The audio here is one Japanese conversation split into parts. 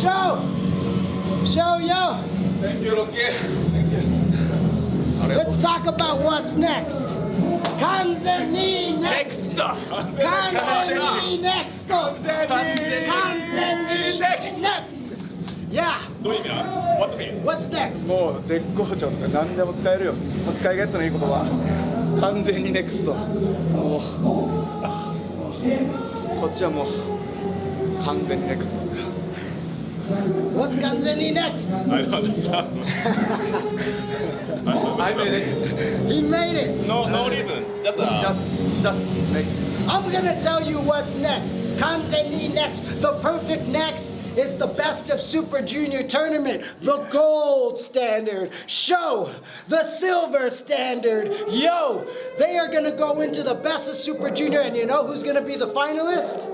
Show! Show, yo! Thank you, Rocky. Let's talk about what's next. Kanzeni next! Kanzeni next! Kanzeni next! Yeah! どういう意味な What's me? What's next? もう絶好調とか何でも使えるよ使い勝手のいい言葉完全にネクストもうこっちはもう完全にネクストだよ What's Kanzeni next? I don't understand. I made it He made it! No, no reason. Just uh, just just next I'm gonna tell you what's next. Kanzeni next. The perfect next is the best of Super Junior tournament. The gold standard. Show. The silver standard. Yo. They are gonna go into the best of Super Junior, and you know who's gonna be the finalist?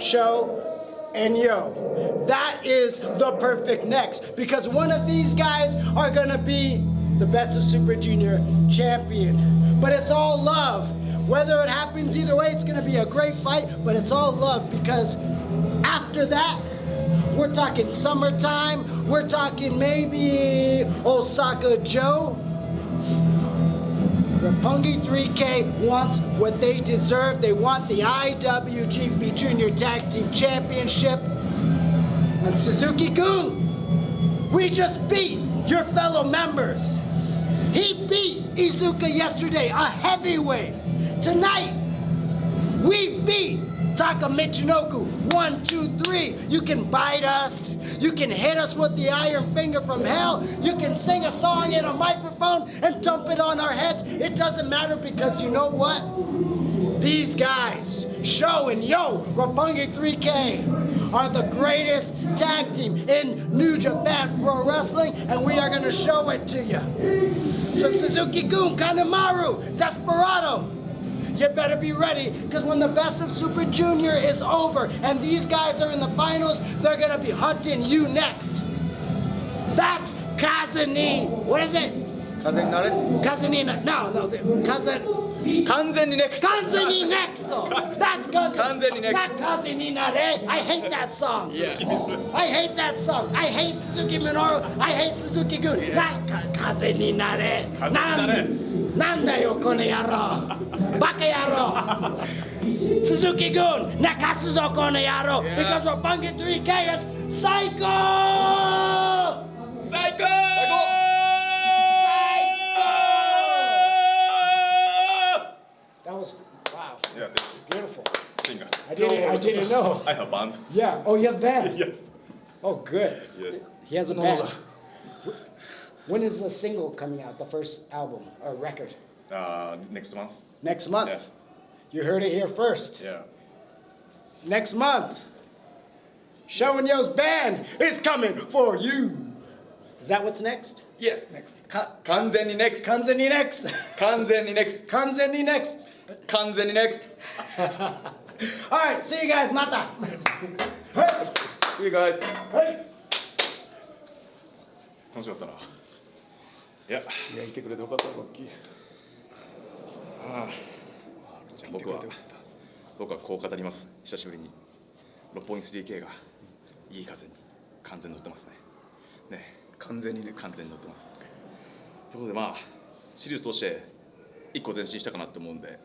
Show and Yo. That is the perfect next because one of these guys are gonna be the best of Super Junior champion. But it's all love. Whether it happens either way, it's gonna be a great fight, but it's all love because after that, we're talking summertime, we're talking maybe Osaka Joe. The Rapungi 3K wants what they deserve. They want the IWGP Junior Tag Team Championship. And Suzuki Gun, we just beat your fellow members. He beat Izuka yesterday, a heavyweight. Tonight, we beat Taka Michinoku. One, two, three. You can bite us. You can hit us with the iron finger from hell. You can sing a song in a microphone and dump it on our heads. It doesn't matter because you know what? These guys, Show and Yo, Rapungi 3K, are the greatest tag team in New Japan Pro Wrestling, and we are going to show it to you. So Suzuki Gun, Kanemaru, Desperado, you better be ready because when the best of Super Junior is over and these guys are in the finals, they're going to be hunting you next. That's Kazani. What is it? 風になれ。風にな no, no, 風。完全にネクスト。完全にネクスト。That's 完全にネクスト。風になれ。I hate that song、yeah. I hate that song I hate 鈴木みのる I hate 鈴木君、yeah. 風になれ。風になれ。なんだよこの野郎。バカ野郎。鈴木君泣かすぞこの野郎、yeah. Because of Bunky 3K is 最高最高最高 I didn't, no, I didn't know. I have band. Yeah. Oh, you have band? yes. Oh, good. Yes. He has a band. When is the single coming out, the first album or record? Uh, next month. Next month? Yeah. You heard it here first. Yeah. Next month, Showing Yo's band is coming for you. Is that what's next? Yes, next. Ka Kanzeni next. Kanzeni next. Kanzeni next. Kanzeni next. Kanzeni next. All right, see you guys. Mata. ト You guys 楽しかったな。いや、いやいてくれてよかったロッキーじゃあ僕は僕はこう語ります。久しぶりに六本木 3K がいい風に完全に乗ってますね。ね、完全にネクス完全に乗ってます。ということでまあシリーズとして一個前進したかなって思うんで、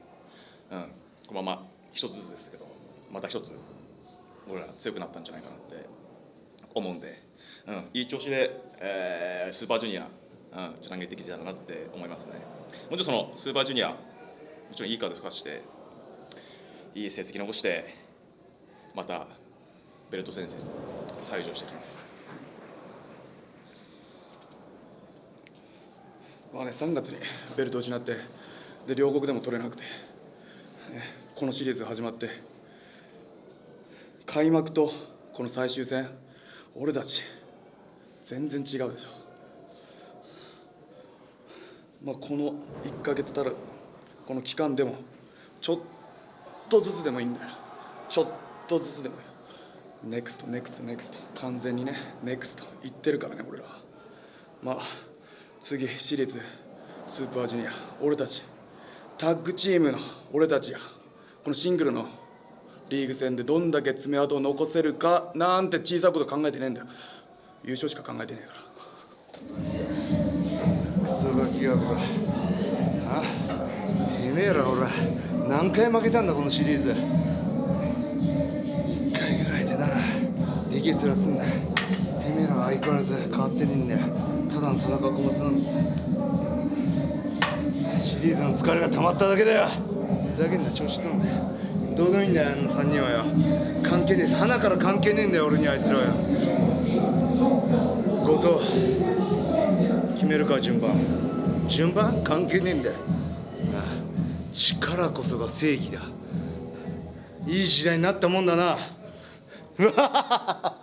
うん、このまま一つずつですけど、また一つ俺ら強くなったんじゃないかなって思うんで、うん、いい調子で、えースーパージュニア、うん、つなげてきてたらなって思いますね。もちろんそのスーパージュニア、もちろんいい風吹かして、いい成績残して、またベルト戦線に再上していきます。まあね、3月にベルトを失ってで両国でも取れなくて、ねこのシリーズ始まって開幕とこの最終戦俺たち全然違うでしょ、まあ、この1ヶ月足らずこの期間でもちょっとずつでもいいんだよ。ちょっとずつでもいい。 next next next。完全にね next。言ってるからね俺らまあ次私立スーパージュニア。俺たちタッグチームの俺たちや。このシングルのリーグ戦でどんだけ爪痕を残せるかなんて小さいこと考えてねえんだよ。優勝しか考えてねえから。クソガキがこらあてめえらほら何回負けたんだこのシリーズ。1回ぐらいでな。でけえ面すんな。てめえら相変わらず変わってねえんだよ。ただの田中小松なんだシリーズの疲れが溜まっただけだよ。ふざけんな調子乗んどうでもいいんだよあの3人はよ。関係ねえ。花から関係ねえんだよ俺にあいつらはよ。後藤決めるか順番。順番？関係ねえんだよ。ああ力こそが正義だ。いい時代になったもんだな。うわははは